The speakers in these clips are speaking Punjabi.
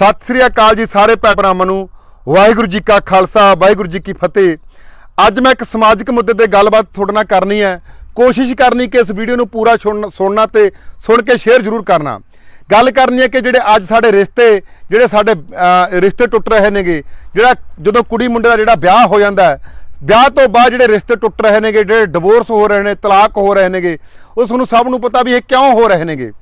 ਸਤਿ ਸ੍ਰੀ ਅਕਾਲ ਜੀ ਸਾਰੇ ਭੈਣ ਭਰਾਵਾਂ ਨੂੰ। ਵਾਹਿਗੁਰੂ ਜੀ ਕਾ ਖਾਲਸਾ, ਵਾਹਿਗੁਰੂ ਜੀ ਕੀ ਫਤਿਹ। ਅੱਜ ਮੈਂ ਇੱਕ ਸਮਾਜਿਕ ਮੁੱਦੇ ਤੇ ਗੱਲਬਾਤ ਤੁਹਾਡੇ ਨਾਲ ਕਰਨੀ ਹੈ। ਕੋਸ਼ਿਸ਼ ਕਰਨੀ ਕਿ ਇਸ ਵੀਡੀਓ ਨੂੰ ਪੂਰਾ ਸੁਣ- ਸੁਣਨਾ ਤੇ ਸੁਣ ਕੇ ਸ਼ੇਅਰ ਜ਼ਰੂਰ ਕਰਨਾ। ਗੱਲ ਕਰਨੀ ਹੈ ਕਿ ਜਿਹੜੇ ਅੱਜ ਸਾਡੇ ਰਿਸ਼ਤੇ, ਜਿਹੜੇ ਸਾਡੇ ਰਿਸ਼ਤੇ ਟੁੱਟ ਰਹੇ ਨੇਗੇ, ਜਿਹੜਾ ਜਦੋਂ ਕੁੜੀ ਮੁੰਡੇ ਦਾ ਜਿਹੜਾ ਵਿਆਹ ਹੋ ਜਾਂਦਾ ਵਿਆਹ ਤੋਂ ਬਾਅਦ ਜਿਹੜੇ ਰਿਸ਼ਤੇ ਟੁੱਟ ਰਹੇ ਨੇਗੇ, ਜਿਹੜੇ ਡਿਵੋਰਸ ਹੋ ਰਹੇ ਨੇ, ਤਲਾਕ ਹੋ ਰਹੇ ਨੇਗੇ ਉਹ ਤੁਹਾਨੂੰ ਸਭ ਨੂੰ ਪਤਾ ਵੀ ਇਹ ਕਿਉਂ ਹੋ ਰਹੇ ਨੇਗੇ।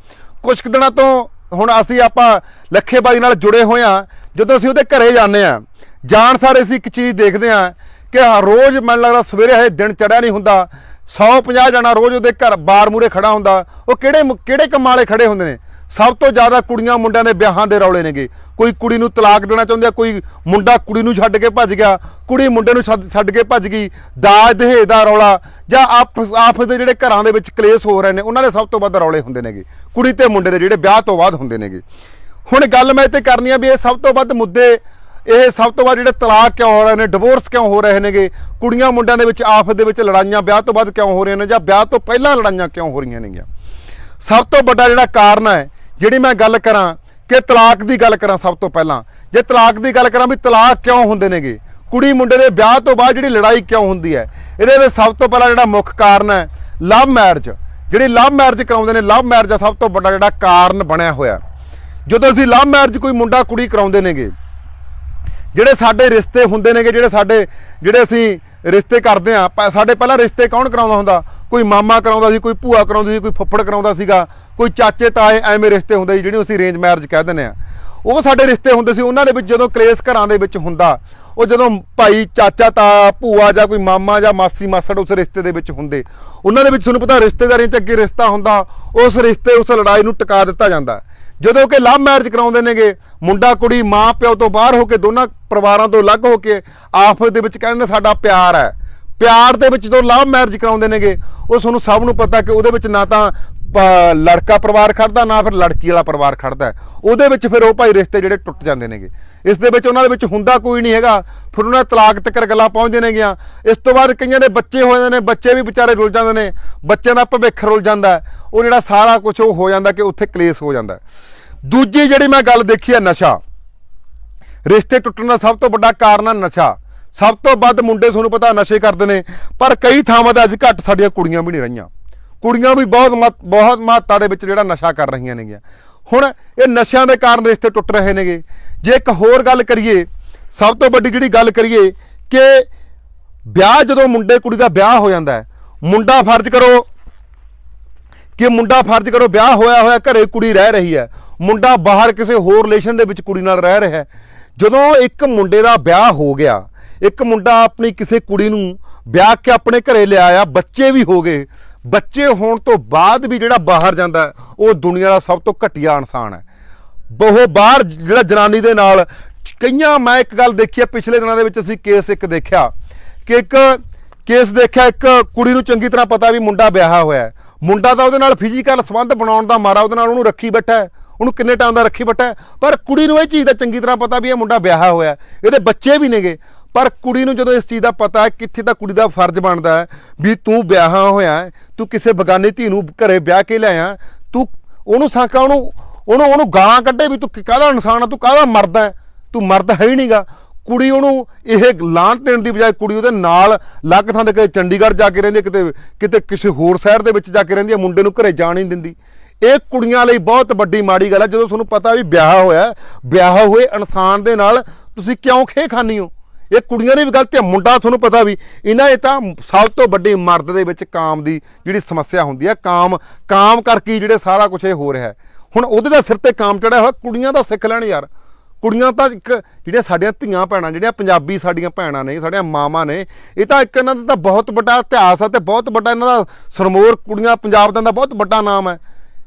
ਕੁਝ ਕੁ ਦਿਨਾਂ ਤੋਂ ਹੁਣ ਅਸੀਂ ਆਪਾਂ ਲੱਖੇ ਬਾਈ ਨਾਲ ਜੁੜੇ ਹੋਏ ਆ ਜਦੋਂ ਅਸੀਂ ਉਹਦੇ ਘਰੇ ਜਾਂਦੇ ਆ ਜਾਣ ਸਾਰੇ ਅਸੀਂ ਇੱਕ ਚੀਜ਼ ਦੇਖਦੇ ਆ ਕਿ ਹਰ ਰੋਜ਼ ਮੈਨੂੰ ਲੱਗਦਾ ਸਵੇਰੇ ਹਜੇ ਦਿਨ ਚੜਿਆ ਨਹੀਂ ਹੁੰਦਾ। 150 ਜਣਾ ਰੋਜ਼ ਉਹਦੇ ਘਰ ਬਾਰ ਮੂਰੇ ਖੜਾ ਹੁੰਦਾ। ਉਹ ਕਿਹੜੇ ਕਿਹੜੇ ਕੰਮਾਂ ਵਾਲੇ ਖੜੇ ਹੁੰਦੇ ਨੇ? ਸਭ ਤੋਂ ਜ਼ਿਆਦਾ ਕੁੜੀਆਂ ਮੁੰਡਿਆਂ ਦੇ ਵਿਆਹਾਂ ਦੇ ਰੌਲੇ ਨੇਗੇ। ਕੋਈ ਕੁੜੀ ਨੂੰ ਤਲਾਕ ਦੇਣਾ ਚਾਹੁੰਦੀ ਆ, ਕੋਈ ਮੁੰਡਾ ਕੁੜੀ ਨੂੰ ਛੱਡ ਕੇ ਭੱਜ ਗਿਆ, ਕੁੜੀ ਮੁੰਡੇ ਨੂੰ ਛੱਡ ਛੱਡ ਕੇ ਭੱਜ ਗਈ, ਦਾਜ ਦਹੇਜ ਦਾ ਰੌਲਾ ਜਾਂ ਆਪਸ ਆਪਸ ਦੇ ਜਿਹੜੇ ਘਰਾਂ ਦੇ ਵਿੱਚ ਕਲੇਸ਼ ਹੋ ਰਹੇ ਨੇ, ਉਹਨਾਂ ਦੇ ਸਭ ਤੋਂ ਵੱਧ ਰੌਲੇ ਹੁੰਦੇ ਨੇਗੇ। ਕੁੜੀ ਤੇ ਮੁੰਡੇ ਦੇ ਜਿਹੜੇ ਵਿਆਹ ਤੋਂ ਬਾਅਦ ਹੁੰਦੇ ਨੇਗੇ। ਹੁਣ ਗੱਲ ਮੈਂ ਇੱਥੇ ਕਰਨੀ ਆ ਵੀ ਇਹ ਸਭ ਤੋਂ ਵੱਧ ਮੁੱਦੇ, ਇਹ ਸਭ ਤੋਂ ਵੱਧ ਜਿਹੜੇ ਤਲਾਕ ਕਿਉਂ ਹੋ ਰਹੇ ਨੇ, ਡਿਵੋਰਸ ਕਿਉਂ ਹੋ ਰਹੇ ਨੇਗੇ? ਕੁੜੀਆਂ ਮੁੰਡਿਆਂ ਦੇ ਵਿੱਚ ਆਪਸ ਦੇ ਵਿੱਚ ਲੜਾਈਆਂ ਵਿਆਹ ਤੋਂ ਬਾਅਦ ਕਿਉਂ ਹੋ ਰਹੀਆਂ ਨੇ ਜਾਂ ਵਿਆਹ ਤੋਂ ਪਹਿਲਾਂ ਲੜਾਈਆਂ ਕਿਉਂ ਹੋ ਰਹੀਆਂ ਨੇਗੀਆਂ? ਸਭ ਤੋਂ ਵੱਡਾ ਜਿਹੜਾ ਕਾਰਨ ਹੈ ਜਿਹੜੀ ਮੈਂ ਗੱਲ ਕਰਾਂ ਕਿ ਤਲਾਕ ਦੀ ਗੱਲ ਕਰਾਂ ਸਭ ਤੋਂ ਪਹਿਲਾਂ। ਜੇ ਤਲਾਕ ਦੀ ਗੱਲ ਕਰਾਂ ਵੀ ਤਲਾਕ ਕਿਉਂ ਹੁੰਦੇ ਨੇਗੇ? ਕੁੜੀ ਮੁੰਡੇ ਦੇ ਵਿਆਹ ਤੋਂ ਬਾਅਦ ਜਿਹੜੀ ਲੜਾਈ ਕਿਉਂ ਹੁੰਦੀ ਹੈ? ਇਹਦੇ ਵਿੱਚ ਸਭ ਤੋਂ ਪਹਿਲਾਂ ਜਿਹੜਾ ਮੁੱਖ ਕਾਰਨ ਹੈ ਲਵ ਮੈਰਿਜ। ਜਿਹੜੀ ਲਵ ਮੈਰਿਜ ਕਰਾਉਂਦੇ ਨੇ, ਲਵ ਮੈਰਿਜ ਦਾ ਸਭ ਤੋਂ ਵੱਡਾ ਜਿਹੜਾ ਕਾਰਨ ਬਣਿਆ ਹੋਇਆ। ਜਦੋਂ ਅਸੀਂ ਲਵ ਮੈਰਿਜ ਕੋਈ ਮੁੰਡਾ ਕੁੜੀ ਕਰਾਉਂਦੇ ਨੇਗੇ, ਜਿਹੜੇ ਸਾਡੇ ਰਿਸ਼ਤੇ ਹੁੰਦੇ ਨੇਗੇ, ਜਿਹੜੇ ਸਾਡੇ, ਜਿਹੜੇ ਅਸੀਂ ਰਿਸ਼ਤੇ ਕਰਦੇ ਆ ਸਾਡੇ ਪਹਿਲਾਂ ਰਿਸ਼ਤੇ ਕੌਣ ਕਰਾਉਂਦਾ ਹੁੰਦਾ? ਕੋਈ ਮਾਮਾ ਕਰਾਉਂਦਾ ਸੀ, ਕੋਈ ਭੂਆ ਕਰਾਉਂਦੀ ਸੀ, ਕੋਈ ਫੁੱਫੜ ਕਰਾਉਂਦਾ ਸੀਗਾ, ਕੋਈ ਚਾਚੇ ਤਾਏ ਐਵੇਂ ਰਿਸ਼ਤੇ ਹੁੰਦੇ ਸੀ, ਜਿਹੜੇ ਅਸੀਂ ਅਰੇਂਜ ਮੈਰਿਜ ਕਹਿ ਦਿੰਦੇ ਆ ਉਹ ਸਾਡੇ ਰਿਸ਼ਤੇ ਹੁੰਦੇ ਸੀ, ਉਹਨਾਂ ਦੇ ਵਿੱਚ ਜਦੋਂ ਕਲੇਸ਼ ਘਰਾਂ ਦੇ ਵਿੱਚ ਹੁੰਦਾ, ਉਹ ਜਦੋਂ ਭਾਈ, ਚਾਚਾ, ਤਾ, ਭੂਆ ਜਾਂ ਕੋਈ ਮਾਮਾ ਜਾਂ ਮਾਸੀ, ਮਾਸੜ ਉਸ ਰਿਸ਼ਤੇ ਦੇ ਵਿੱਚ ਹੁੰਦੇ। ਉਹਨਾਂ ਦੇ ਵਿੱਚ ਤੁਹਾਨੂੰ ਪਤਾ ਰਿਸ਼ਤੇਦਾਰੀਆਂ 'ਚ ਅੱਗੇ ਰਿਸ਼ਤਾ ਹੁੰਦਾ, ਉਸ ਰਿਸ਼ਤੇ, ਉਸ ਲੜਾਈ ਨੂੰ ਟਿਕਾ ਦਿੱਤਾ ਜਾਂਦਾ। ਜਦੋਂ ਕਿ ਲਵ ਮੈਰਿਜ ਕਰਾਉਂਦੇ ਨੇਗੇ, ਮੁੰਡਾ, ਕੁੜੀ, ਮਾਂ, ਪਿਓ ਤੋਂ ਬਾਹਰ ਹੋ ਕੇ ਦੋਨਾਂ ਪਰਿਵਾਰਾਂ ਤੋਂ ਅਲੱਗ ਹੋ ਕੇ ਆਪਸ ਦੇ ਵਿੱਚ ਕਹਿੰਦੇ ਸਾਡਾ ਪਿਆਰ ਹੈ। ਪਿਆਰ ਦੇ ਵਿੱਚ ਜਦੋਂ ਲਵ ਮੈਰਿਜ ਕਰਾਉਂਦੇ ਨੇਗੇ, ਉਹ ਤੁਹਾਨੂੰ ਸਭ ਨੂੰ ਪਤਾ ਕਿ ਉਹਦੇ ਵਿੱਚ ਨਾ ਤਾਂ ਪ- ਲੜਕਾ ਪਰਿਵਾਰ ਖੜਦਾ, ਨਾ ਫਿਰ ਲੜਕੀ ਵਾਲਾ ਪਰਿਵਾਰ ਖੜਦਾ ਉਹਦੇ ਵਿੱਚ ਫਿਰ ਉਹ ਭਾਈ ਰਿਸ਼ਤੇ ਜਿਹੜੇ ਟੁੱਟ ਜਾਂਦੇ ਨੇਗੇ। ਇਸ ਦੇ ਵਿੱਚ ਉਹਨਾਂ ਦੇ ਵਿੱਚ ਹੁੰਦਾ ਕੋਈ ਨਹੀਂ ਹੈਗਾ। ਫਿਰ ਉਹਨਾਂ ਤਲਾਕ ਤੱਕ ਗੱਲਾਂ ਪਹੁੰਚਦੇ ਨੇਗੀਆਂ। ਇਸ ਤੋਂ ਬਾਅਦ ਕਈਆਂ ਦੇ ਬੱਚੇ ਹੋ ਜਾਂਦੇ ਨੇ, ਬੱਚੇ ਵੀ ਵਿਚਾਰੇ ਰੁੱਲ ਜਾਂਦੇ ਨੇ। ਬੱਚਿਆਂ ਦਾ ਭਵਿੱਖ ਰੁੱਲ ਜਾਂਦਾ ਉਹ ਜਿਹੜਾ ਸਾਰਾ ਕੁਝ ਉਹ ਹੋ ਜਾਂਦਾ ਕਿ ਉੱਥੇ ਕਲੇਸ਼ ਹੋ ਜਾਂਦਾ ਦੂਜੀ ਜਿਹੜੀ ਮੈਂ ਗੱਲ ਦੇਖੀ ਹੈ ਨਸ਼ਾ। ਰਿਸ਼ਤੇ ਟੁੱਟਣ ਦਾ ਸਭ ਤੋਂ ਵੱਡਾ ਕਾਰਨ ਹੈ ਨਸ਼ਾ। ਸਭ ਤੋਂ ਵੱਧ ਮੁੰਡੇ ਤੁਹਾਨੂੰ ਪਤਾ ਨਸ਼ੇ ਕਰਦੇ ਨੇ, ਪਰ ਕਈ ਥਾਵਾਂ ਤੇ ਅੱਜ ਘੱਟ ਸਾਡੀਆਂ ਕੁੜੀਆਂ ਵੀ ਨਹੀਂ ਰਹੀਆਂ। ਕੁੜੀਆਂ ਵੀ ਬਹੁਤ ਮਹੱਤ- ਬਹੁਤ ਮਾਤਰਾ ਦੇ ਵਿੱਚ ਜਿਹੜਾ ਨਸ਼ਾ ਕਰ ਰਹੀਆਂ ਨੇਗੀਆਂ। ਹੁਣ ਇਹ ਨਸ਼ਿਆਂ ਦੇ ਕਾਰਨ ਰਿਸ਼ਤੇ ਟੁੱਟ ਰਹੇ ਨੇਗੇ। ਜੇ ਇੱਕ ਹੋਰ ਗੱਲ ਕਰੀਏ, ਸਭ ਤੋਂ ਵੱਡੀ ਜਿਹੜੀ ਗੱਲ ਕਰੀਏ ਕਿ ਵਿਆਹ ਜਦੋਂ ਮੁੰਡੇ ਕੁੜੀ ਦਾ ਵਿਆਹ ਹੋ ਜਾਂਦਾ ਹੈ, ਮੁੰਡਾ ਫਰਜ਼ ਕਰੋ ਕਿ ਮੁੰਡਾ ਫਰਜ਼ ਕਰੋ ਵਿਆਹ ਹੋਇਆ ਹੋਇਆ ਘਰੇ ਕੁੜੀ ਰਹਿ ਰਹੀ ਹੈ। ਮੁੰਡਾ ਬਾਹਰ ਕਿਸੇ ਹੋਰ ਰਿਲੇਸ਼ਨ ਦੇ ਵਿੱਚ ਕੁੜੀ ਨਾਲ ਰਹਿ ਰਿਹਾ ਹੈ। ਜਦੋਂ ਇੱਕ ਮੁੰਡੇ ਦਾ ਵਿਆਹ ਹੋ ਗਿਆ ਇੱਕ ਮੁੰਡਾ ਆਪਣੀ ਕਿਸੇ ਕੁੜੀ ਨੂੰ ਵਿਆਹ ਕੇ ਆਪਣੇ ਘਰੇ ਲਿਆਇਆ, ਬੱਚੇ ਵੀ ਹੋ ਗਏ। ਬੱਚੇ ਹੋਣ ਤੋਂ ਬਾਅਦ ਵੀ ਜਿਹੜਾ ਬਾਹਰ ਜਾਂਦਾ ਉਹ ਦੁਨੀਆ ਦਾ ਸਭ ਤੋਂ ਘਟੀਆ ਇਨਸਾਨ ਹੈ। ਬਹੁ ਬਾਹਰ ਜਿਹੜਾ ਜਨਾਨੀ ਦੇ ਨਾਲ, ਕਈਆਂ, ਮੈਂ ਇੱਕ ਗੱਲ ਦੇਖੀ ਹੈ, ਪਿਛਲੇ ਦਿਨਾਂ ਦੇ ਵਿੱਚ ਅਸੀਂ ਕੇਸ ਇੱਕ ਦੇਖਿਆ ਕਿ ਇੱਕ ਕੇਸ ਦੇਖਿਆ, ਇੱਕ ਕੁੜੀ ਨੂੰ ਚੰਗੀ ਤਰ੍ਹਾਂ ਪਤਾ ਵੀ ਮੁੰਡਾ ਵਿਆਹਿਆ ਹੋਇਆ ਮੁੰਡਾ ਤਾਂ ਉਹਦੇ ਨਾਲ ਫਿਜ਼ੀਕਲ ਸੰਬੰਧ ਬਣਾਉਣ ਦਾ ਮਾਰਾ, ਉਹਦੇ ਨਾਲ ਉਹਨੂੰ ਰੱਖੀ ਬੈਠਾ ਉਹਨੂੰ ਕਿੰਨੇ ਟਾਈਮ ਦਾ ਰੱਖੀ ਬੈਠਾ ਪਰ ਕੁੜੀ ਨੂੰ ਇਹ ਚੀਜ਼ ਦਾ ਚੰਗੀ ਤਰ੍ਹਾਂ ਪਤਾ ਵੀ ਇਹ ਮੁੰਡਾ ਵਿਆਹਿਆ ਹੋਇਆ ਇਹਦੇ ਬੱਚੇ ਵੀ ਨੇਗੇ। ਪਰ ਕੁੜੀ ਨੂੰ ਜਦੋਂ ਇਸ ਚੀਜ਼ ਦਾ ਪਤਾ ਹੈ ਕਿੱਥੇ ਤਾਂ ਕੁੜੀ ਦਾ ਫਰਜ਼ ਬਣਦਾ ਹੈ ਵੀ ਤੂੰ ਵਿਆਹਿਆ ਹੋਇਆ ਤੂੰ ਕਿਸੇ ਬਗਾਨੀ ਧੀ ਨੂੰ ਘਰੇ ਵਿਆਹ ਕੇ ਲਿਆਇਆ ਤੂੰ ਉਹਨੂੰ ਸਾਂਕਾ ਉਹਨੂੰ ਉਹਨੂੰ ਉਹਨੂੰ ਗਾਲਾਂ ਕੱਢੇ ਵੀ ਤੂੰ ਕਾਹਦਾ ਇਨਸਾਨ ਆ ਤੂੰ ਕਾਹਦਾ ਮਰਦ ਹੈ? ਤੂੰ ਮਰਦ ਹੈ ਹੀ ਨਹੀਂਗਾ ਕੁੜੀ ਉਹਨੂੰ ਇਹ ਲਾਂਤ ਦੇਣ ਦੀ ਬਜਾਏ ਕੁੜੀ ਉਹਦੇ ਨਾਲ ਲੱਗ ਥਾਂ ਦੇ ਕਿਤੇ ਚੰਡੀਗੜ੍ਹ ਜਾ ਕੇ ਰਹਿੰਦੀ ਹੈ, ਕਿਤੇ ਕਿਤੇ ਕਿਸੇ ਹੋਰ ਸ਼ਹਿਰ ਦੇ ਵਿੱਚ ਜਾ ਕੇ ਰਹਿੰਦੀ ਹੈ ਮੁੰਡੇ ਨੂੰ ਘਰੇ ਜਾਣ ਨਹੀਂ ਦਿੰਦੀ। ਇਹ ਕੁੜੀਆਂ ਲਈ ਬਹੁਤ ਵੱਡੀ ਮਾੜੀ ਗੱਲ ਹੈ ਜਦੋਂ ਤੁਹਾਨੂੰ ਪਤਾ ਵੀ ਵਿਆਹ ਹੋਇਆ, ਵਿਆਹ ਹੋਏ ਇਨਸਾਨ ਦੇ ਨਾਲ ਤੁਸੀਂ ਕਿਉਂ ਖੇ ਖਾਨੀ ਹੋ? ਇਹ ਕੁੜੀਆਂ ਦੀ ਵੀ ਗਲਤੀ ਹੈ ਮੁੰਡਾ ਤੁਹਾਨੂੰ ਪਤਾ ਵੀ, ਇਹਨਾਂ ਇਹ ਤਾਂ ਸਭ ਤੋਂ ਵੱਡੀ ਮਰਦ ਦੇ ਵਿੱਚ ਕਾਮ ਦੀ ਜਿਹੜੀ ਸਮੱਸਿਆ ਹੁੰਦੀ ਹੈ ਕਾਮ ਕਾਮ ਕਰਕੇ ਜਿਹੜੇ ਸਾਰਾ ਕੁਝ ਇਹ ਹੋ ਰਿਹਾ। ਹੈ ਹੁਣ ਉਹਦੇ ਦਾ ਸਿਰ ਤੇ ਕਾਮ ਚੜਿਆ ਹੋਇਆ, ਕੁੜੀਆਂ ਦਾ ਸਿੱਖ ਲੈਣ ਯਾਰ। ਕੁੜੀਆਂ ਤਾਂ ਇੱਕ, ਜਿਹੜੀਆਂ ਸਾਡੀਆਂ ਧੀਆਂ ਭੈਣਾਂ, ਜਿਹੜੀਆਂ ਪੰਜਾਬੀ ਸਾਡੀਆਂ ਭੈਣਾਂ ਨੇ, ਸਾਡੀਆਂ ਮਾਵਾਂ ਨੇ, ਇਹ ਤਾਂ ਇੱਕ ਇਹਨਾਂ ਦਾ ਤਾਂ ਬਹੁਤ ਵੱਡਾ ਇਤਿਹਾਸ ਹੈ ਤੇ ਬਹੁਤ ਵੱਡਾ ਇਹਨਾਂ ਦਾ ਸਰਮੋਰ ਕੁੜੀਆਂ ਪੰਜਾਬ ਦਾ ਬਹੁਤ ਵੱਡਾ ਨਾਮ ਹੈ।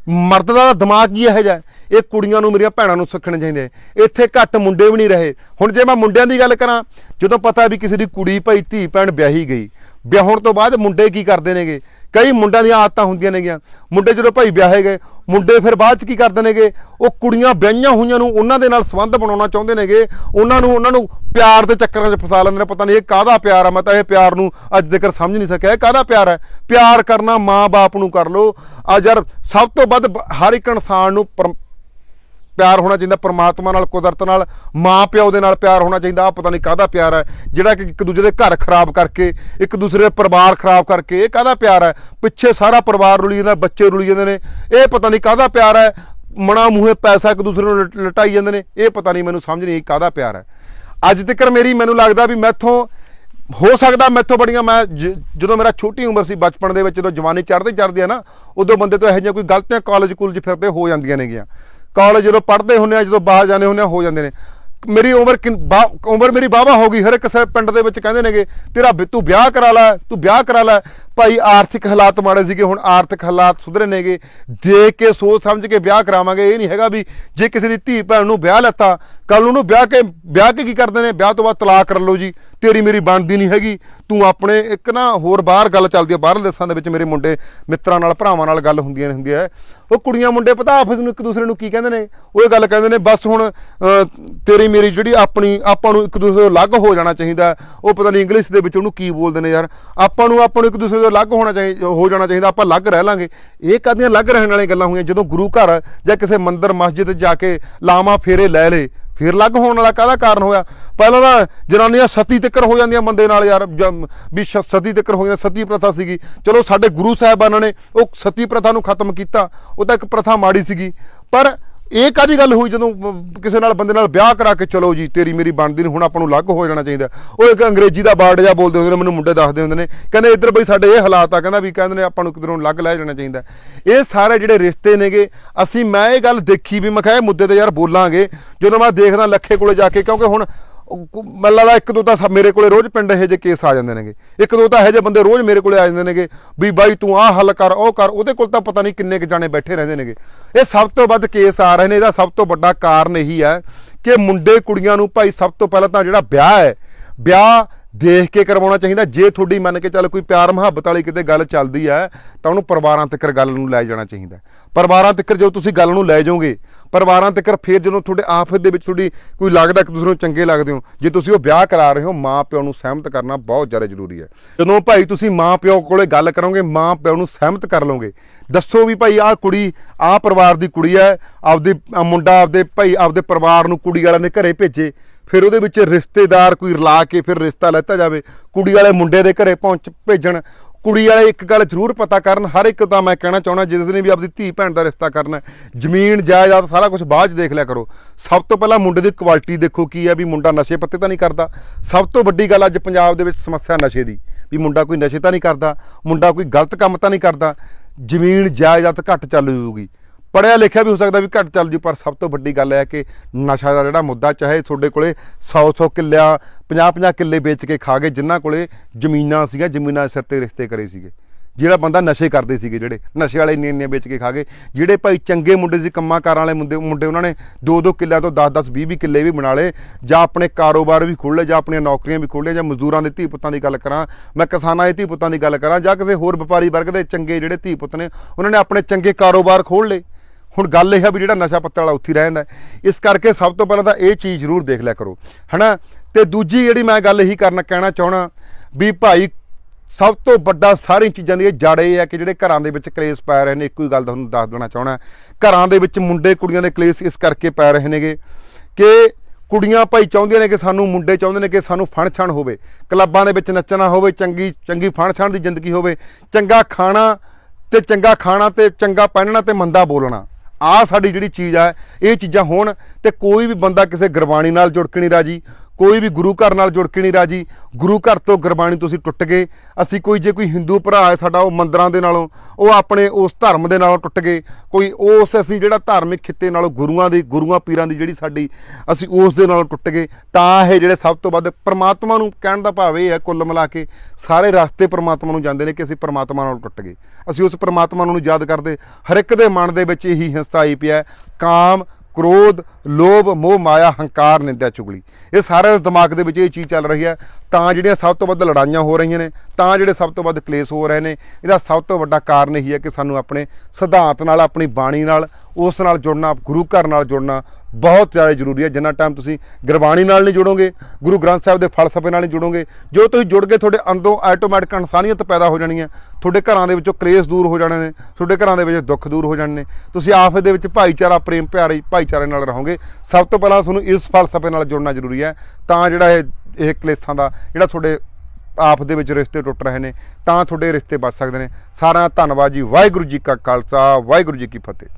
ਮਰਦ ਦਾ ਦਿਮਾਗ ਹੀ ਇਹੋ ਜਿਹਾ ਇਹ ਕੁੜੀਆਂ ਨੂੰ ਮੇਰੀਆਂ ਭੈਣਾਂ ਨੂੰ ਸਿੱਖਣੇ ਚਾਹੀਦੇ ਇੱਥੇ ਘੱਟ ਮੁੰਡੇ ਵੀ ਨਹੀਂ ਰਹੇ। ਹੁਣ ਜੇ ਮੈਂ ਮੁੰਡਿਆਂ ਦੀ ਗੱਲ ਕਰਾਂ, ਜਦੋਂ ਪਤਾ ਵੀ ਕਿਸੇ ਦੀ ਕੁੜੀ, ਭਾਈ, ਧੀ, ਭੈਣ ਵਿਆਹੀ ਗਈ, ਵਿਆਹਣ ਤੋਂ ਬਾਅਦ ਮੁੰਡੇ ਕੀ ਕਰਦੇ ਨੇਗੇ? ਕਈ ਮੁੰਡਿਆਂ ਦੀਆਂ ਆਦਤਾਂ ਹੁੰਦੀਆਂ ਨੇਗੀਆਂ। ਮੁੰਡੇ ਜਦੋਂ ਭਾਈ ਵਿਆਹੇ ਗਏ, ਮੁੰਡੇ ਫਿਰ ਬਾਅਦ ਚ ਕੀ ਕਰਦੇ ਨੇਗੇ? ਉਹ ਕੁੜੀਆਂ ਵਿਆਹੀਆਂ ਹੋਈਆਂ ਨੂੰ ਉਹਨਾਂ ਦੇ ਨਾਲ ਸੰਬੰਧ ਬਣਾਉਣਾ ਚਾਹੁੰਦੇ ਨੇਗੇ। ਉਹਨਾਂ ਨੂੰ ਉਹਨਾਂ ਨੂੰ ਪਿਆਰ ਦੇ ਚੱਕਰਾਂ 'ਚ ਫਸਾ ਲੈਂਦੇ ਨੇ। ਪਤਾ ਨਹੀਂ ਇਹ ਕਾਹਦਾ ਪਿਆਰ ਆ, ਮੈਂ ਤਾਂ ਇਹ ਪਿਆਰ ਨੂੰ ਅੱਜ ਤੱਕ ਸਮਝ ਨਹੀਂ ਸਕਿਆ। ਇਹ ਕਾਹਦਾ ਪਿਆਰ ਹੈ ਪਿਆਰ ਕਰਨਾ ਮਾਂ-ਬਾਪ ਨੂੰ ਕਰ ਲੋ ਆ ਯਾਰ ਸਭ ਤੋਂ ਵੱਧ ਹਰ ਇੱਕ ਇਨਸਾਨ ਨੂੰ ਪਰਮ- ਪਿਆਰ ਹੋਣਾ ਚਾਹੀਦਾ, ਪਰਮਾਤਮਾ ਨਾਲ, ਕੁਦਰਤ ਨਾਲ, ਮਾਂ ਪਿਓ ਦੇ ਨਾਲ ਪਿਆਰ ਹੋਣਾ ਚਾਹੀਦਾ ਆ ਪਤਾ ਨਹੀਂ ਕਾਹਦਾ ਪਿਆਰ ਹੈ, ਜਿਹੜਾ ਕਿ ਇੱਕ ਦੂਜੇ ਦੇ ਘਰ ਖਰਾਬ ਕਰਕੇ, ਇੱਕ ਦੂਸਰੇ ਦੇ ਪਰਿਵਾਰ ਖਰਾਬ ਕਰਕੇ, ਇਹ ਕਾਹਦਾ ਪਿਆਰ ਹੈ? ਪਿੱਛੇ ਸਾਰਾ ਪਰਿਵਾਰ ਰੁਲੀ ਜਾਂਦਾ, ਬੱਚੇ ਰੁਲੀ ਜਾਂਦੇ ਨੇ, ਇਹ ਪਤਾ ਨਹੀਂ ਕਾਹਦਾ ਪਿਆਰ ਹੈ? ਮਣਾ ਮੂਹੇ ਪੈਸਾ ਇੱਕ ਦੂਸਰੇ ਨੂੰ ਲਟਾਈ ਜਾਂਦੇ ਨੇ, ਇਹ ਪਤਾ ਨਹੀਂ ਮੈਨੂੰ ਸਮਝ ਨਹੀਂ ਆਈ ਕਾਹਦਾ ਪਿਆਰ ਹੈ। ਅੱਜ ਤੱਕ ਮੇਰੀ ਮੈਨੂੰ ਲੱਗਦਾ ਵੀ ਮੈਥੋਂ ਹੋ ਸਕਦਾ ਮੈਥੋਂ ਬੜੀਆਂ ਮੈਂ ਜ- ਜਦੋਂ ਮੇਰਾ ਛੋਟੀ ਉਮਰ ਸੀ ਬਚਪਨ ਦੇ ਵਿੱਚ, ਜਦੋਂ ਜਵਾਨੀ ਚੜ੍ਹਦੇ ਚੜ੍ਹਦੇ ਆ ਨਾ, ਉਦੋਂ ਬੰਦੇ ਤੋਂ ਇਹੋ ਜਿਹੀਆਂ ਕੋਈ ਗਲਤੀਆਂ ਕਾਲਜ ਕੁਲਜ ਫਿਰਦੇ ਹੋ ਜਾਂਦੀਆਂ ਨੇਗੀਆਂ। ਕਾਲਜ ਜਦੋਂ ਪੜ੍ਹਦੇ ਹੁੰਦੇ ਆ, ਜਦੋਂ ਬਾਹਰ ਜਾਂਦੇ ਹੁੰਦੇ ਆ, ਹੋ ਜਾਂਦੇ ਨੇ। ਮੇਰੀ ਉਮਰ ਕਿੰਨ- ਉਮਰ ਮੇਰੀ ਵਾਹਵਾ ਹੋ ਗਈ। ਹਰ ਇੱਕ ਪਿੰਡ ਦੇ ਵਿੱਚ ਕਹਿੰਦੇ ਨੇਗੇ, ਤੇਰਾ ਵਿ- ਤੂੰ ਵਿਆਹ ਕਰਾ ਲੈ, ਤੂੰ ਵਿਆਹ ਕਰਾ ਲੈ। ਭਾਈ ਆਰਥਿਕ ਹਾਲਾਤ ਮਾੜੇ ਸੀਗੇ, ਹੁਣ ਆਰਥਿਕ ਹਾਲਾਤ ਸੁਧਰੇ ਨੇਗੇ। ਦੇਖ ਕੇ ਸੋਚ ਸਮਝ ਕੇ ਵਿਆਹ ਕਰਾਵਾਂਗੇ, ਇਹ ਨਹੀਂ ਹੈਗਾ ਵੀ ਜੇ ਕਿਸੇ ਦੀ ਧੀ ਭੈਣ ਨੂੰ ਵਿਆਹ ਲੈਤਾ ਕੱਲ ਉਹਨੂੰ ਵਿਆਹ ਕੇ ਵਿਆਹ ਕੇ ਕੀ ਕਰਦੇ ਨੇ? ਵਿਆਹ ਤੋਂ ਬਾਅਦ ਤਲਾਕ ਕਰ ਲਓ ਜੀ। ਤੇਰੀ ਮੇਰੀ ਬਣਦੀ ਨਹੀਂ ਹੈਗੀ। ਤੂੰ ਆਪਣੇ ਇੱਕ ਨਾ ਹੋਰ ਬਾਹਰ ਗੱਲ ਚੱਲਦੀ ਹੈ ਬਾਹਰਲੇ ਦੇਸ਼ਾਂ ਦੇ ਵਿੱਚ ਮੇਰੇ ਮੁੰਡੇ ਮਿੱਤਰਾਂ ਨਾਲ, ਭਰਾਵਾਂ ਨਾਲ ਗੱਲ ਹੁੰਦੀਆਂ ਨੇ, ਹੁੰਦੀ ਹੈ। ਉਹ ਕੁੜੀਆਂ ਮੁੰਡੇ ਪਤਾ ਆਪਸ ਨੂੰ ਇੱਕ ਦੂਸਰੇ ਨੂੰ ਕੀ ਕਹਿੰਦੇ ਨੇ? ਉਹ ਇਹ ਗੱਲ ਕਹਿੰਦੇ ਨੇ, ਬਸ ਹੁਣ ਤੇਰੀ ਮੇਰੀ ਜਿਹੜੀ ਆਪਣੀ, ਆਪਾਂ ਨੂੰ ਇੱਕ ਦੂਸਰੇ ਤੋਂ ਅਲੱਗ ਹੋ ਜਾਣਾ ਚਾਹੀਦਾ ਉਹ ਪਤਾ ਨਹੀਂ ਇੰਗਲਿਸ਼ ਦੇ ਵਿੱਚ ਉਹਨੂੰ ਕੀ ਬੋਲਦੇ ਨੇ ਯਾਰ। ਆਪਾਂ ਨੂੰ ਆਪਾਂ ਨੂੰ ਇੱਕ ਦੂਸਰੇ ਤੋਂ ਅਲੱਗ ਹੋਣਾ ਚਾਹੀਦਾ ਹੋ ਜਾਣਾ ਚਾਹੀਦਾ, ਆਪਾਂ ਅਲੱਗ ਰਹਿ ਲਾਂਗੇ। ਇਹ ਕਾਹਦੀਆਂ ਅਲੱਗ ਰਹਿਣ ਵਾਲੀਆਂ ਗੱਲਾਂ ਹੋਈਆਂ? ਜਦੋਂ ਗੁਰੂ ਘਰ ਜਾਂ ਕਿਸੇ ਮੰਦਿਰ, ਮਸਜਿਦ ਜਾ ਕੇ ਲਾਵਾਂ ਫੇਰੇ ਲੈ ਲੇ ਫਿਰ ਅਲੱਗ ਹੋਣ ਵਾਲਾ ਕਾਹਦਾ ਕਾਰਨ ਹੋਇਆ? ਪਹਿਲਾਂ ਤਾਂ ਜਨਾਨੀਆਂ ਸਤੀ ਤਿੱਕਰ ਹੋ ਜਾਂਦੀਆਂ ਬੰਦੇ ਨਾਲ ਯਾਰ ਵੀ ਸ਼- ਸਤੀ ਤਿੱਕਰ ਹੋ ਜਾਂਦਾ, ਸਤੀ ਪ੍ਰਥਾ ਸੀਗੀ। ਚਲੋ ਸਾਡੇ ਗੁਰੂ ਸਾਹਿਬਾਨਾਂ ਨੇ ਉਹ ਸਤੀ ਪ੍ਰਥਾ ਨੂੰ ਖਤਮ ਕੀਤਾ, ਉਹ ਤਾਂ ਇੱਕ ਪ੍ਰਥਾ ਮਾੜੀ ਸੀਗੀ। ਪਰ ਇਹ ਕਾਦੀ ਗੱਲ ਹੋਈ ਜਦੋਂ ਕਿਸੇ ਨਾਲ ਬੰਦੇ ਨਾਲ ਵਿਆਹ ਕਰਾ ਕੇ ਚਲੋ ਜੀ, ਤੇਰੀ ਮੇਰੀ ਬਣਦੀ ਨਹੀਂ ਹੁਣ ਆਪਾਂ ਨੂੰ ਅਲੱਗ ਹੋ ਜਾਣਾ ਚਾਹੀਦਾ। ਉਹ ਇੱਕ ਅੰਗਰੇਜ਼ੀ ਦਾ ਵਰਡ ਜਿਹਾ ਬੋਲਦੇ ਹੁੰਦੇ ਨੇ, ਮੈਨੂੰ ਮੁੰਡੇ ਦੱਸਦੇ ਹੁੰਦੇ ਨੇ। ਕਹਿੰਦੇ ਇੱਧਰ ਬਈ ਸਾਡੇ ਇਹ ਹਾਲਾਤ ਆ, ਕਹਿੰਦਾ ਵੀ ਕਹਿੰਦੇ ਨੇ ਆਪਾਂ ਨੂੰ ਕਿਧਰੋਂ ਅਲੱਗ ਲੈ ਜਾਣਾ ਚਾਹੀਦਾ। ਇਹ ਸਾਰੇ ਜਿਹੜੇ ਰਿਸ਼ਤੇ ਨੇਗੇ, ਅਸੀਂ ਮੈਂ ਇਹ ਗੱਲ ਦੇਖੀ ਵੀ, ਮੈਂ ਕਿਹਾ ਇਹ ਮੁੱਦੇ ਤੇ ਯਾਰ ਬੋਲਾਂਗੇ। ਜਦੋਂ ਮੈਂ ਦੇਖਦਾ ਲੱਖੇ ਕੋਲੇ ਜਾ ਕੇ, ਕਿਉਂਕਿ ਹੁਣ ਮੈਨੂੰ ਲੱਗਦਾ ਇੱਕ ਦੋ ਤਾਂ ਮੇਰੇ ਕੋਲੇ ਰੋਜ਼ ਪਿੰਡ ਇਹੋ ਜਿਹੇ ਕੇਸ ਆ ਜਾਂਦੇ ਨੇਗੇ। ਇੱਕ ਦੋ ਤਾਂ ਇਹੋ ਜਿਹੇ ਬੰਦੇ ਰੋਜ਼ ਮੇਰੇ ਕੋਲੇ ਆ ਜਾਂਦੇ ਨੇਗੇ ਵੀ ਬਾਈ ਤੂੰ ਆਹ ਹੱਲ ਕਰ, ਉਹ ਕਰ। ਉਹਦੇ ਕੋਲ ਤਾਂ ਪਤਾ ਨਹੀਂ ਕਿੰਨੇ ਕੁ ਜਾਣੇ ਬੈਠੇ ਰਹਿੰਦੇ ਨੇਗੇ। ਇਹ ਸਭ ਤੋਂ ਵੱਧ ਕੇਸ ਆ ਰਹੇ ਨੇ, ਇਹਦਾ ਸਭ ਤੋਂ ਵੱਡਾ ਕਾਰਨ ਇਹੀ ਹੈ ਕਿ ਮੁੰਡੇ ਕੁੜੀਆਂ ਨੂੰ ਭਾਈ ਸਭ ਤੋਂ ਪਹਿਲਾਂ ਤਾਂ ਜਿਹੜਾ ਵਿਆਹ ਹੈ, ਵਿਆਹ ਦੇਖ ਕੇ ਕਰਵਾਉਣਾ ਚਾਹੀਦਾ। ਜੇ ਤੁਹਾਡੀ ਮੰਨ ਕੇ ਚੱਲ ਕੋਈ ਪਿਆਰ ਮੁਹੱਬਤ ਵਾਲੀ ਕਿਤੇ ਗੱਲ ਚੱਲਦੀ ਹੈ, ਤਾਂ ਉਹਨੂੰ ਪਰਿਵਾਰਾਂ ਤੱਕ ਗੱਲ ਨੂੰ ਲੈ ਜਾਣਾ ਚਾਹੀਦਾ ਪਰਿਵਾਰਾਂ ਤੱਕ ਜਦੋਂ ਤੁਸੀਂ ਗੱਲ ਨੂੰ ਲੈ ਜਾਓਗੇ, ਪਰਿਵਾਰਾਂ ਤੱਕ ਫਿਰ ਜਦੋਂ ਤੁਹਾਡੇ ਆਫ਼ਤ ਦੇ ਵਿੱਚ ਤੁਹਾਡੀ ਕੋਈ ਲੱਗਦਾ ਕਿ ਤੁਸੀਂ ਨੂੰ ਚੰਗੇ ਲੱਗਦੇ ਹੋ, ਜੇ ਤੁਸੀਂ ਉਹ ਵਿਆਹ ਕਰਾ ਰਹੇ ਹੋ ਮਾਂ ਪਿਓ ਨੂੰ ਸਹਿਮਤ ਕਰਨਾ ਬਹੁਤ ਜ਼ਿਆਦਾ ਜ਼ਰੂਰੀ ਹੈ। ਜਦੋਂ ਭਾਈ ਤੁਸੀਂ ਮਾਂ ਪਿਓ ਕੋਲੇ ਗੱਲ ਕਰੋਗੇ ਮਾਂ ਪਿਓ ਨੂੰ ਸਹਿਮਤ ਕਰ ਲਓਗੇ, ਦੱਸੋ ਵੀ ਭਾਈ ਆਹ ਕੁੜੀ, ਆਹ ਪਰਿਵਾਰ ਦੀ ਕੁੜੀ ਹੈ, ਆਪਦੀ ਮੁੰਡਾ ਆਪਦੇ ਭਾਈ, ਆਪਦੇ ਪਰਿਵਾਰ ਨੂੰ ਕੁੜੀ ਵਾਲਿਆਂ ਦੇ ਘਰੇ ਭੇਜੇ ਫਿਰ ਉਹਦੇ ਵਿੱਚ ਰਿਸ਼ਤੇਦਾਰ ਕੋਈ ਰਲਾ ਕੇ ਫਿਰ ਰਿਸ਼ਤਾ ਲੈਤਾ ਜਾਵੇ, ਕੁੜੀ ਵਾਲੇ ਮੁੰਡੇ ਦੇ ਘਰੇ ਪਹੁੰਚ ਭੇਜਣ, ਕੁੜੀ ਵਾਲੇ ਇੱਕ ਗੱਲ ਜ਼ਰੂਰ ਪਤਾ ਕਰਨ, ਹਰ ਇੱਕ ਤਾਂ ਮੈਂ ਕਹਿਣਾ ਚਾਹੁੰਦਾ, ਜਿਸ ਨੇ ਵੀ ਆਪਦੀ ਧੀ ਭੈਣ ਦਾ ਰਿਸ਼ਤਾ ਕਰਨਾ ਜ਼ਮੀਨ, ਜਾਇਦਾਦ ਸਾਰਾ ਕੁਝ ਬਾਅਦ 'ਚ ਦੇਖ ਲਿਆ ਕਰੋ। ਸਭ ਤੋਂ ਪਹਿਲਾਂ ਮੁੰਡੇ ਦੀ ਕੁਆਲਿਟੀ ਦੇਖੋ ਕੀ ਹੈ, ਵੀ ਮੁੰਡਾ ਨਸ਼ੇ ਪੱਤੇ ਤਾਂ ਨਹੀਂ ਕਰਦਾ। ਸਭ ਤੋਂ ਵੱਡੀ ਗੱਲ ਅੱਜ ਪੰਜਾਬ ਦੇ ਵਿੱਚ ਸਮੱਸਿਆ ਨਸ਼ੇ ਦੀ, ਵੀ ਮੁੰਡਾ ਕੋਈ ਨਸ਼ੇ ਤਾਂ ਨਹੀਂ ਕਰਦਾ, ਮੁੰਡਾ ਕੋਈ ਗਲਤ ਕੰਮ ਤਾਂ ਨਹੀਂ ਕਰਦਾ, ਜ਼ਮੀਨ, ਜਾਇਦਾਦ ਘੱਟ ਚੱਲ ਜੂਗੀ ਪੜਿਆ ਲਿਖਿਆ ਵੀ ਹੋ ਸਕਦਾ ਵੀ ਘੱਟ ਚੱਲ ਜੂ, ਪਰ ਸਭ ਤੋਂ ਵੱਡੀ ਗੱਲ ਹੈ ਕਿ ਨਸ਼ਾ ਦਾ ਜਿਹੜਾ ਮੁੱਦਾ, ਚਾਹੇ ਤੁਹਾਡੇ ਕੋਲੇ 100-100 ਕਿੱਲਿਆਂ 50-50 ਕਿੱਲੇ ਵੇਚ ਕੇ ਖਾ ਗਏ, ਜਿਨ੍ਹਾਂ ਕੋਲੇ ਜ਼ਮੀਨਾਂ ਸੀਗੀਆਂ, ਜ਼ਮੀਨਾਂ ਦੇ ਸਿਰ ਤੇ ਰਿਸ਼ਤੇ ਕਰੇ ਸੀਗੇ। ਜਿਹੜਾ ਬੰਦਾ ਨਸ਼ੇ ਕਰਦੇ ਸੀਗੇ ਜਿਹੜੇ, ਨਸ਼ੇ ਵਾਲੇ ਇੰਨੇ ਇੰਨੇ ਵੇਚ ਕੇ ਖਾ ਗਏ। ਜਿਹੜੇ ਭਾਈ ਚੰਗੇ ਮੁੰਡੇ ਸੀ ਕੰਮਾਂ ਕਾਰਾਂ ਵਾਲੇ ਮੁੰਡੇ ਮੁੰਡੇ ਉਹਨਾਂ ਨੇ 2-2 ਕਿੱਲਿਆਂ ਤੋਂ 10-10 20-20 ਕਿੱਲੇ ਵੀ ਬਣਾ ਲਏ, ਜਾਂ ਆਪਣੇ ਕਾਰੋਬਾਰ ਵੀ ਖੋਲ੍ਹ ਲਏ, ਜਾਂ ਆਪਣੀਆਂ ਨੌਕਰੀਆਂ ਵੀ ਖੋਲ੍ਹ ਲਏ ਜਾਂ ਮਜ਼ਦੂਰਾਂ ਦੇ ਧੀ ਪੁੱਤਾਂ ਦੀ ਗੱਲ ਕਰਾਂ, ਮੈਂ ਕਿਸਾਨਾਂ ਦੇ ਧੀ ਪੁੱਤਾਂ ਦੀ ਗੱਲ ਕਰਾਂ, ਜਾਂ ਕਿਸੇ ਹੋਰ ਵਪਾਰੀ ਵਰਗ ਦੇ ਚੰਗੇ ਜਿਹੜੇ ਧੀ ਪੁੱਤ ਨੇ, ਉਹਨਾਂ ਨੇ ਆਪਣੇ ਚੰਗੇ ਕਾਰੋਬਾਰ ਖੋਲ੍ਹ ਲਏ। ਹੁਣ ਗੱਲ ਇਹ ਹੈ ਵੀ ਜਿਹੜਾ ਨਸ਼ਾ ਪੱਤੇ ਵਾਲਾ ਉੱਥੇ ਹੀ ਰਹਿ ਇਸ ਕਰਕੇ ਸਭ ਤੋਂ ਪਹਿਲਾਂ ਤਾਂ ਇਹ ਚੀਜ਼ ਜ਼ਰੂਰ ਦੇਖ ਲਿਆ ਕਰੋ, ਹਨਾ? ਤੇ ਦੂਜੀ ਜਿਹੜੀ ਮੈਂ ਗੱਲ ਇਹੀ ਕਰਨਾ ਕਹਿਣਾ ਚਾਹਣਾ ਵੀ ਭਾਈ, ਸਭ ਤੋਂ ਵੱਡਾ ਸਾਰੀਆਂ ਚੀਜ਼ਾਂ ਦੀ ਇਹ ਜੜ ਇਹ ਹੈ ਕਿ ਜਿਹੜੇ ਘਰਾਂ ਦੇ ਵਿੱਚ ਕਲੇਸ਼ ਪੈ ਰਹੇ ਨੇ, ਇੱਕੋ ਹੀ ਗੱਲ ਤੁਹਾਨੂੰ ਦੱਸ ਦੇਣਾ ਚਾਹਣਾ ਘਰਾਂ ਦੇ ਵਿੱਚ ਮੁੰਡੇ ਕੁੜੀਆਂ ਦੇ ਕਲੇਸ਼ ਇਸ ਕਰਕੇ ਪੈ ਰਹੇ ਨੇਗੇ ਕਿ ਕੁੜੀਆਂ ਭਾਈ ਚਾਹੁੰਦੀਆਂ ਨੇ ਕਿ ਸਾਨੂੰ ਮੁੰਡੇ ਚਾਹੁੰਦੇ ਨੇ ਕਿ ਸਾਨੂੰ ਫਣ ਛਣ ਹੋਵੇ। ਕਲੱਬਾਂ ਦੇ ਵਿੱਚ ਨੱਚਣਾ ਹੋਵੇ, ਚੰਗੀ ਚੰਗੀ ਫਣ ਛਣ ਦੀ ਜ਼ਿੰਦਗੀ ਹੋਵੇ, ਚੰਗਾ ਖਾਣਾ ਤੇ ਚੰਗਾ ਖਾਣਾ ਤੇ ਚੰਗਾ ਪਹਿਨਣਾ ਤੇ ਮੰਦਾ ਬੋਲਣਾ। ਆ ਸਾਡੀ ਜਿਹੜੀ ਚੀਜ਼ ਆ, ਇਹ ਚੀਜ਼ਾਂ ਹੋਣ ਤੇ ਕੋਈ ਵੀ ਬੰਦਾ ਕਿਸੇ ਗੁਰਬਾਣੀ ਨਾਲ ਜੁੜ ਕੇ ਨਹੀਂ ਰਾਜੀ। ਕੋਈ ਵੀ ਗੁਰੂ ਘਰ ਨਾਲ ਜੁੜ ਕੇ ਨਹੀਂ ਰਾਜੀ। ਗੁਰੂ ਘਰ ਤੋਂ ਗੁਰਬਾਣੀ ਤੁਸੀਂ ਟੁੱਟ ਗਏ। ਅਸੀਂ ਕੋਈ ਜੇ ਕੋਈ ਹਿੰਦੂ ਭਰਾ ਹੈ ਸਾਡਾ, ਉਹ ਮੰਦਰਾਂ ਦੇ ਨਾਲੋਂ, ਉਹ ਆਪਣੇ ਉਸ ਧਰਮ ਦੇ ਨਾਲੋਂ ਟੁੱਟ ਗਏ। ਕੋਈ ਉਸ ਅਸੀਂ ਜਿਹੜਾ ਧਾਰਮਿਕ ਖਿੱਤੇ ਨਾਲੋਂ ਗੁਰੂਆਂ ਦੀ, ਗੁਰੂਆਂ ਪੀਰਾਂ ਦੀ ਜਿਹੜੀ ਸਾਡੀ, ਅਸੀਂ ਉਸ ਦੇ ਨਾਲੋਂ ਟੁੱਟ ਗਏ। ਤਾਂ ਇਹ ਜਿਹੜੇ ਸਭ ਤੋਂ ਵੱਧ ਪ੍ਰਮਾਤਮਾ ਨੂੰ ਕਹਿਣ ਦਾ ਭਾਵ ਇਹ ਹੈ ਕੁੱਲ ਮਿਲਾ ਕੇ, ਸਾਰੇ ਰਸਤੇ ਪ੍ਰਮਾਤਮਾ ਨੂੰ ਜਾਂਦੇ ਨੇ ਕਿ ਅਸੀਂ ਪ੍ਰਮਾਤਮਾ ਨਾਲ ਟੁੱਟ ਗਏ। ਅਸੀਂ ਉਸ ਪ੍ਰਮਾਤਮਾ ਨੂੰ ਯਾਦ ਕਰਦੇ। ਹਰ ਇੱਕ ਦੇ ਮਨ ਦੇ ਵਿੱਚ ਇਹੀ ਹਿੰਸਾ ਆਈ ਪਿਆ ਕਾਮ ਕ੍ਰੋਧ, ਲੋਭ, ਮੋਹ, ਮਾਇਆ, ਹੰਕਾਰ ਨਿੰਦਿਆ ਚੁਗਲੀ। ਇਹ ਸਾਰਿਆਂ ਦੇ ਦਿਮਾਗ ਦੇ ਵਿੱਚ ਇਹ ਚੀਜ਼ ਚੱਲ ਰਹੀ ਹੈ। ਤਾਂ ਜਿਹੜੀਆਂ ਸਭ ਤੋਂ ਵੱਧ ਲੜਾਈਆਂ ਹੋ ਰਹੀਆਂ ਨੇ, ਤਾਂ ਜਿਹੜੇ ਸਭ ਤੋਂ ਵੱਧ ਕਲੇਸ਼ ਹੋ ਰਹੇ ਨੇ, ਇਹਦਾ ਸਭ ਤੋਂ ਵੱਡਾ ਕਾਰਨ ਇਹੀ ਹੈ ਕਿ ਸਾਨੂੰ ਆਪਣੇ ਸਿਧਾਂਤ ਨਾਲ, ਆਪਣੀ ਬਾਣੀ ਨਾਲ, ਉਸ ਨਾਲ ਜੁੜਨਾ, ਗੁਰੂ ਘਰ ਨਾਲ ਜੁੜਨਾ ਬਹੁਤ ਜ਼ਿਆਦਾ ਜ਼ਰੂਰੀ ਹੈ। ਜਿੰਨਾ ਟਾਈਮ ਤੁਸੀਂ ਗੁਰਬਾਣੀ ਨਾਲ ਨਹੀਂ ਜੁੜੋਗੇ, ਗੁਰੂ ਗ੍ਰੰਥ ਸਾਹਿਬ ਦੇ ਫਲਸਫੇ ਨਾਲ ਨਹੀਂ ਜੁੜੋਗੇ, ਜੋ ਤੁਸੀਂ ਜੁੜ ਗਏ ਤੁਹਾਡੇ ਅੰਦਰੋਂ ਆਟੋਮੈਟਿਕ ਇਨਸਾਨੀਅਤ ਪੈਦਾ ਹੋ ਜਾਣੀ ਹੈ, ਤੁਹਾਡੇ ਘਰਾਂ ਦੇ ਵਿੱਚੋਂ ਕਲੇਸ਼ ਦੂਰ ਹੋ ਜਾਣੇ ਨੇ, ਤੁਹਾਡੇ ਘਰਾਂ ਦੇ ਵਿੱਚ ਦੁੱਖ ਦੂਰ ਹੋ ਜਾਣੇ ਨੇ, ਤੁਸੀਂ ਆਪਸ ਦੇ ਵਿੱਚ ਭਾਈਚਾਰਾ, ਪ੍ਰੇਮ, ਪਿਆਰੇ, ਭਾਈਚਾਰੇ ਨਾਲ ਰਹੋਗੇ। ਸਭ ਤੋਂ ਪਹਿਲਾਂ ਤੁਹਾਨੂੰ ਇਸ ਫਲਸਫੇ ਨਾਲ ਜੁੜਨਾ ਜ਼ਰੂਰੀ ਹੈ। ਤਾਂ ਜਿਹੜਾ ਇਹ ਇਹ ਕਲੇਸ਼ਾਂ ਦਾ ਜਿਹੜਾ ਤੁਹਾਡੇ ਆਪ ਦੇ ਵਿੱਚ ਰਿਸ਼ਤੇ ਟੁੱਟ ਰਹੇ ਨੇ, ਤਾਂ ਤੁਹਾਡੇ ਰਿਸ਼ਤੇ ਬਚ ਸਕਦੇ ਨੇ। ਸਾਰਾ ਧੰਨਵਾਦ ਜੀ। ਵਾਹਿਗੁਰੂ ਜੀ ਕਾ ਖਾਲਸਾ, ਵਾਹਿਗੁਰੂ ਜੀ ਕੀ ਫਤਿਹ।